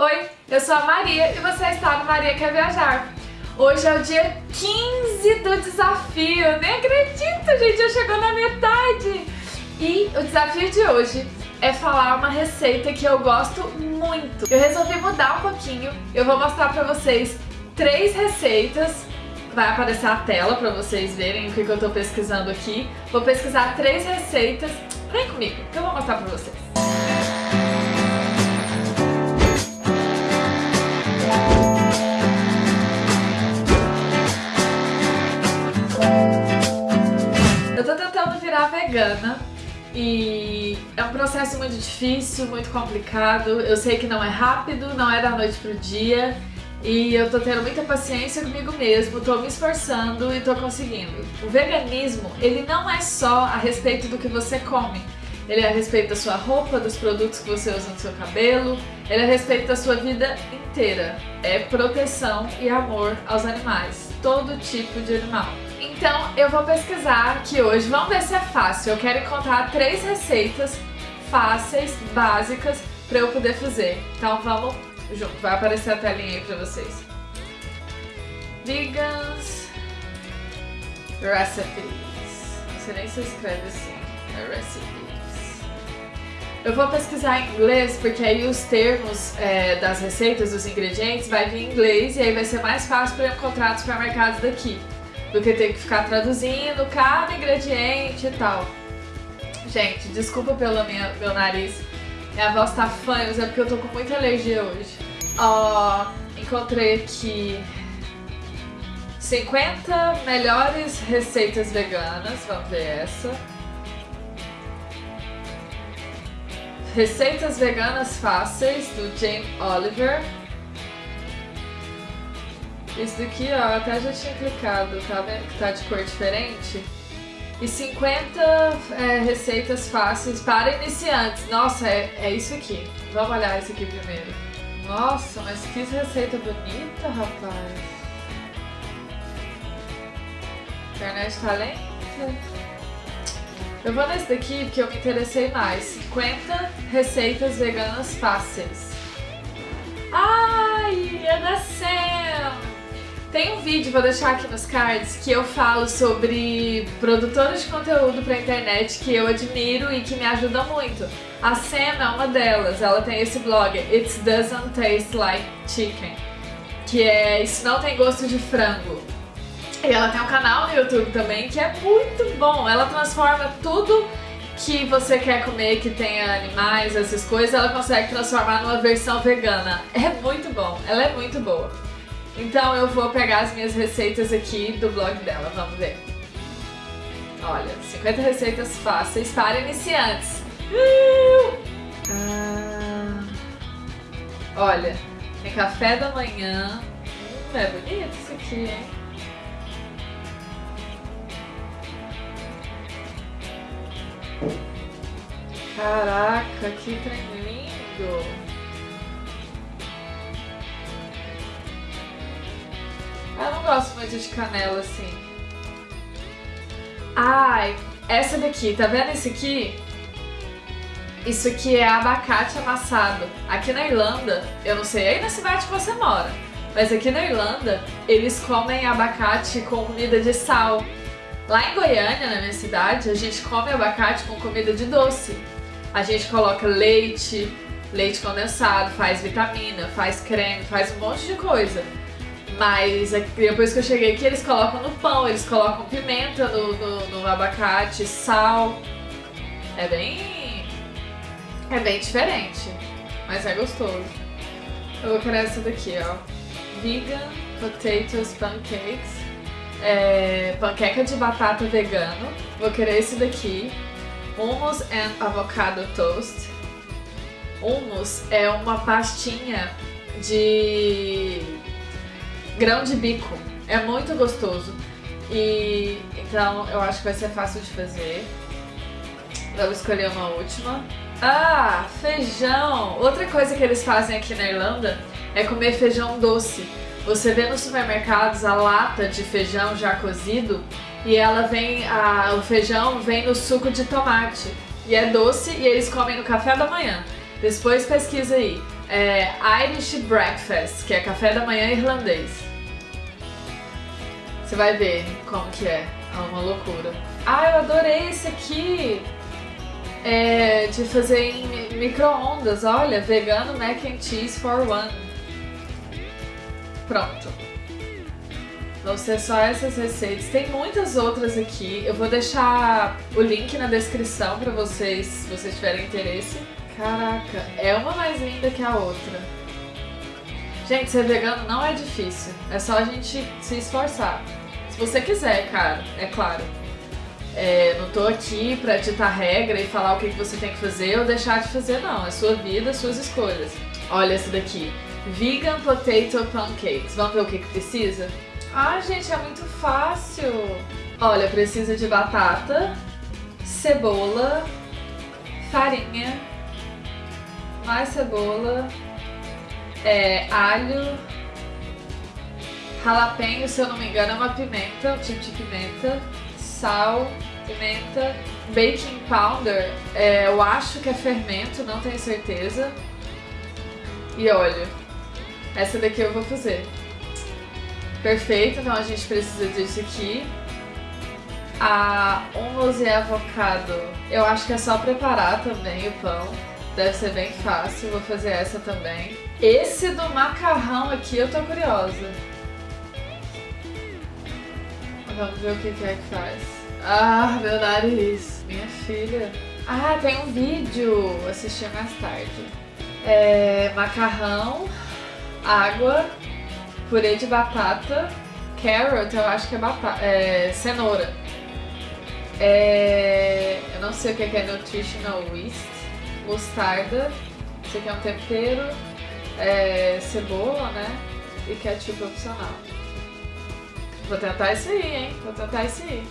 Oi, eu sou a Maria e você está no Maria Quer Viajar. Hoje é o dia 15 do desafio, nem acredito, gente, já chegou na metade. E o desafio de hoje é falar uma receita que eu gosto muito. Eu resolvi mudar um pouquinho, eu vou mostrar pra vocês três receitas vai aparecer a tela pra vocês verem o que, que eu tô pesquisando aqui. Vou pesquisar três receitas. Vem comigo, que eu vou mostrar pra vocês. Vegana e é um processo muito difícil, muito complicado. Eu sei que não é rápido, não é da noite pro dia e eu tô tendo muita paciência comigo mesmo, tô me esforçando e tô conseguindo. O veganismo, ele não é só a respeito do que você come. Ele é a respeito da sua roupa, dos produtos que você usa no seu cabelo, ele é a respeito da sua vida inteira. É proteção e amor aos animais, todo tipo de animal. Então eu vou pesquisar aqui hoje, vamos ver se é fácil. Eu quero encontrar três receitas fáceis, básicas, para eu poder fazer. Então vamos junto, vai aparecer a telinha aí para vocês. Vegans Recipes. Não sei nem se escreve assim. É recipes. Eu vou pesquisar em inglês porque aí os termos é, das receitas, dos ingredientes, vai vir em inglês e aí vai ser mais fácil para eu encontrar nos supermercados daqui do que ter que ficar traduzindo cada ingrediente e tal. Gente, desculpa pelo minha, meu nariz. Minha voz tá fã, mas é porque eu tô com muita alergia hoje. Ó, encontrei aqui 50 melhores receitas veganas, vamos ver essa. Receitas veganas fáceis, do Jane Oliver. Esse daqui, ó, até já tinha clicado, tá vendo que tá de cor diferente? E 50 é, receitas fáceis para iniciantes. Nossa, é, é isso aqui. Vamos olhar esse aqui primeiro. Nossa, mas que receita bonita, rapaz. Internet tá lenta. Eu vou nesse daqui porque eu me interessei mais. 50 receitas veganas fáceis. Ai, é da Sam! Tem um vídeo, vou deixar aqui nos cards, que eu falo sobre produtores de conteúdo pra internet que eu admiro e que me ajudam muito. A Sam é uma delas, ela tem esse blog, It Doesn't Taste Like Chicken, que é Isso Não Tem Gosto de Frango. E ela tem um canal no YouTube também que é muito bom, ela transforma tudo que você quer comer, que tenha animais, essas coisas, ela consegue transformar numa versão vegana. É muito bom, ela é muito boa. Então eu vou pegar as minhas receitas aqui do blog dela, vamos ver. Olha, 50 receitas fáceis para iniciantes. Ah, olha, tem café da manhã. Hum, é bonito isso aqui, hein? Caraca, que trem lindo! Gosto muito de canela assim. Ai, essa daqui, tá vendo esse aqui? Isso aqui é abacate amassado. Aqui na Irlanda, eu não sei aí na cidade que você mora, mas aqui na Irlanda, eles comem abacate com comida de sal. Lá em Goiânia, na minha cidade, a gente come abacate com comida de doce. A gente coloca leite, leite condensado, faz vitamina, faz creme, faz um monte de coisa. Mas é depois que eu cheguei aqui, eles colocam no pão, eles colocam pimenta no, no, no abacate, sal. É bem... é bem diferente, mas é gostoso. Eu vou querer essa daqui, ó. Vegan Potatoes Pancakes. É, panqueca de batata vegano. Vou querer esse daqui. Hummus and Avocado Toast. Hummus é uma pastinha de grão de bico. É muito gostoso. E então eu acho que vai ser fácil de fazer. Vamos escolher uma última. Ah, feijão! Outra coisa que eles fazem aqui na Irlanda é comer feijão doce. Você vê nos supermercados a lata de feijão já cozido e ela vem, a, o feijão vem no suco de tomate. E é doce e eles comem no café da manhã. Depois pesquisa aí. É Irish Breakfast, que é café da manhã irlandês. Você vai ver como que é. É uma loucura. Ah, eu adorei esse aqui! É de fazer em micro-ondas. Olha, vegano mac and cheese for one. Pronto. Vão ser só essas receitas. Tem muitas outras aqui. Eu vou deixar o link na descrição pra vocês, se vocês tiverem interesse. Caraca, é uma mais linda que a outra. Gente, ser vegano não é difícil. É só a gente se esforçar. Se você quiser, cara, é claro. É, não tô aqui pra ditar regra e falar o que, que você tem que fazer ou deixar de fazer, não. É sua vida, suas escolhas. Olha esse daqui. Vegan Potato Pancakes. Vamos ver o que, que precisa? Ah, gente, é muito fácil. Olha, precisa de batata, cebola, farinha, mais cebola, é, alho, jalapeno, se eu não me engano é uma pimenta, um tipo de pimenta, sal, pimenta, baking powder, é, eu acho que é fermento, não tenho certeza, e óleo. Essa daqui eu vou fazer. Perfeito, então a gente precisa disso aqui. A hummus e avocado, eu acho que é só preparar também o pão. Deve ser bem fácil, vou fazer essa também. Esse do macarrão aqui eu tô curiosa. Vamos ver o que, que é que faz. Ah, meu nariz. Minha filha. Ah, tem um vídeo. Assistir mais tarde. É, macarrão, água, purê de batata, carrot, eu acho que é, batata, é cenoura. É, eu não sei o que é nutritional yeast, mostarda, isso aqui é um tempero, é, cebola, né? E ketchup opcional. Vou tentar isso aí, hein? Vou tentar isso aí.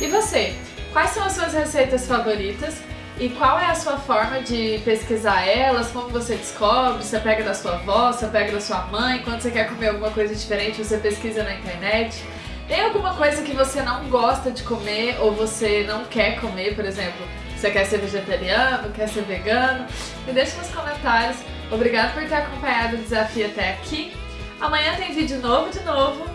E você? Quais são as suas receitas favoritas? E qual é a sua forma de pesquisar elas? Como você descobre? Você pega da sua avó, você pega da sua mãe? Quando você quer comer alguma coisa diferente, você pesquisa na internet? Tem alguma coisa que você não gosta de comer ou você não quer comer, por exemplo? Você quer ser vegetariano, quer ser vegano? Me deixa nos comentários. Obrigada por ter acompanhado o desafio até aqui. Amanhã tem vídeo novo de novo.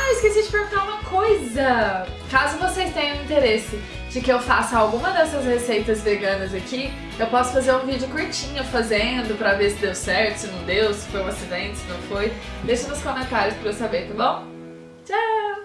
Ah, esqueci de perguntar uma coisa! Caso vocês tenham interesse de que eu faça alguma dessas receitas veganas aqui, eu posso fazer um vídeo curtinho fazendo pra ver se deu certo, se não deu, se foi um acidente, se não foi. Deixa nos comentários pra eu saber, tá bom? Tchau!